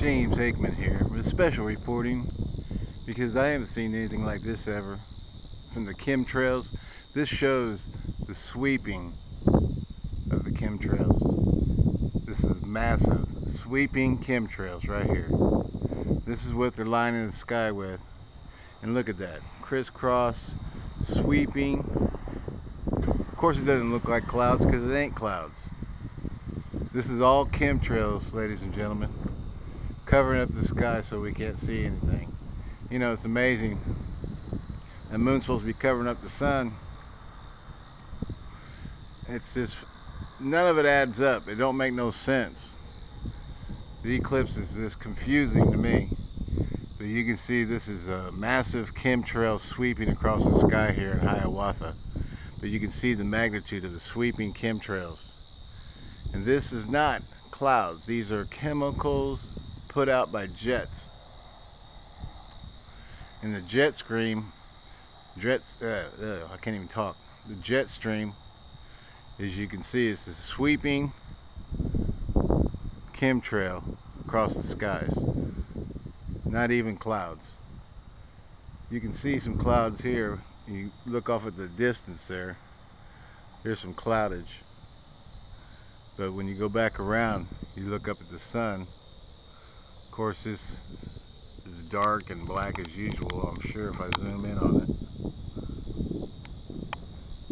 James Aikman here with special reporting because I haven't seen anything like this ever from the chemtrails. This shows the sweeping of the chemtrails. This is massive sweeping chemtrails right here. This is what they're lining the sky with. And look at that. Crisscross sweeping. Of course it doesn't look like clouds because it ain't clouds. This is all chemtrails, ladies and gentlemen covering up the sky so we can't see anything. You know, it's amazing. The moon's supposed to be covering up the sun. It's just, none of it adds up. It don't make no sense. The eclipse is just confusing to me. So you can see this is a massive chemtrail sweeping across the sky here in Hiawatha. But you can see the magnitude of the sweeping chemtrails. And this is not clouds. These are chemicals put out by jets. And the jet stream, jets, uh, uh, I can't even talk. The jet stream, as you can see, is the sweeping chemtrail across the skies. Not even clouds. You can see some clouds here. You look off at the distance there. There's some cloudage. But when you go back around, you look up at the sun, course this is dark and black as usual I'm sure if I zoom in on it.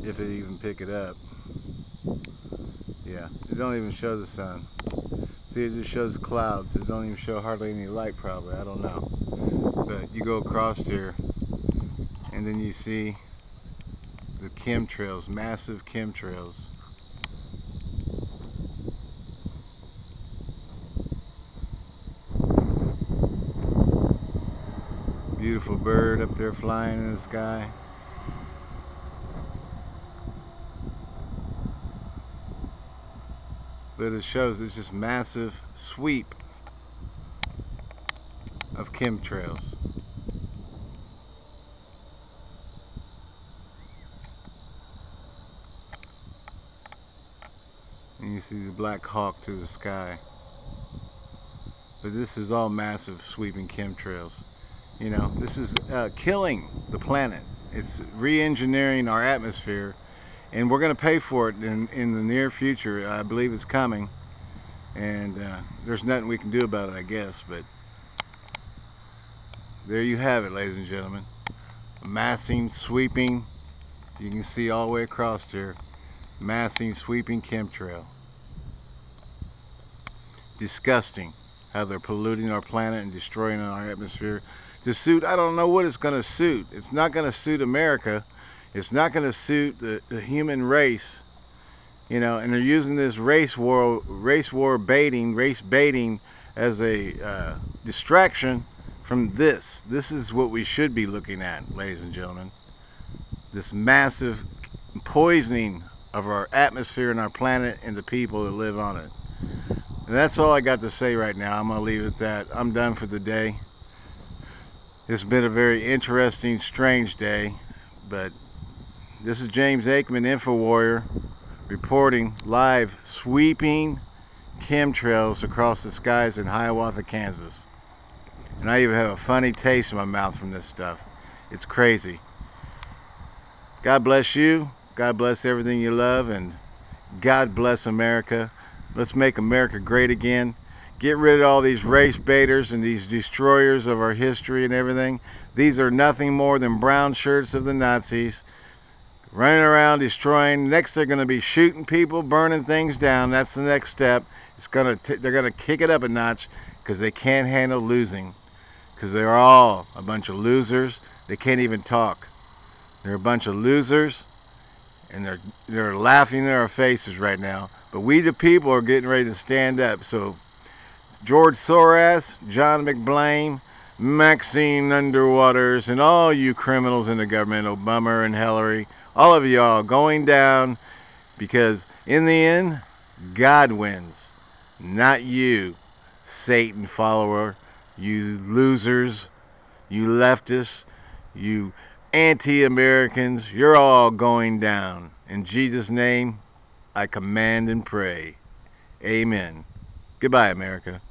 If it even pick it up. Yeah it don't even show the sun. See it just shows clouds. It don't even show hardly any light probably. I don't know. But you go across here and then you see the chemtrails massive chemtrails beautiful bird up there flying in the sky. But it shows it's just massive sweep of chemtrails. And you see the black hawk to the sky. But this is all massive sweeping chemtrails. You know, this is uh, killing the planet. It's re-engineering our atmosphere, and we're going to pay for it in, in the near future. I believe it's coming, and uh, there's nothing we can do about it, I guess. But there you have it, ladies and gentlemen. Massing, sweeping. You can see all the way across here. Massing, sweeping chemtrail. Disgusting how they're polluting our planet and destroying our atmosphere to suit, I don't know what it's going to suit. It's not going to suit America. It's not going to suit the, the human race. You know, and they're using this race war, race war baiting, race baiting as a uh, distraction from this. This is what we should be looking at, ladies and gentlemen. This massive poisoning of our atmosphere and our planet and the people that live on it. And that's all I got to say right now. I'm going to leave it at that. I'm done for the day. It's been a very interesting, strange day, but this is James Aikman, Info Warrior, reporting live sweeping chemtrails across the skies in Hiawatha, Kansas. And I even have a funny taste in my mouth from this stuff. It's crazy. God bless you. God bless everything you love. And God bless America. Let's make America great again get rid of all these race baiters and these destroyers of our history and everything. These are nothing more than brown shirts of the Nazis running around destroying. Next, they're going to be shooting people, burning things down. That's the next step. It's going to they're going to kick it up a notch because they can't handle losing. Because they're all a bunch of losers. They can't even talk. They're a bunch of losers, and they're they're laughing in our faces right now. But we, the people, are getting ready to stand up. So George Soros, John McBlame, Maxine Underwaters, and all you criminals in the government, Obama and Hillary, all of y'all going down because in the end, God wins, not you, Satan follower, you losers, you leftists, you anti-Americans, you're all going down. In Jesus' name, I command and pray. Amen. Goodbye, America.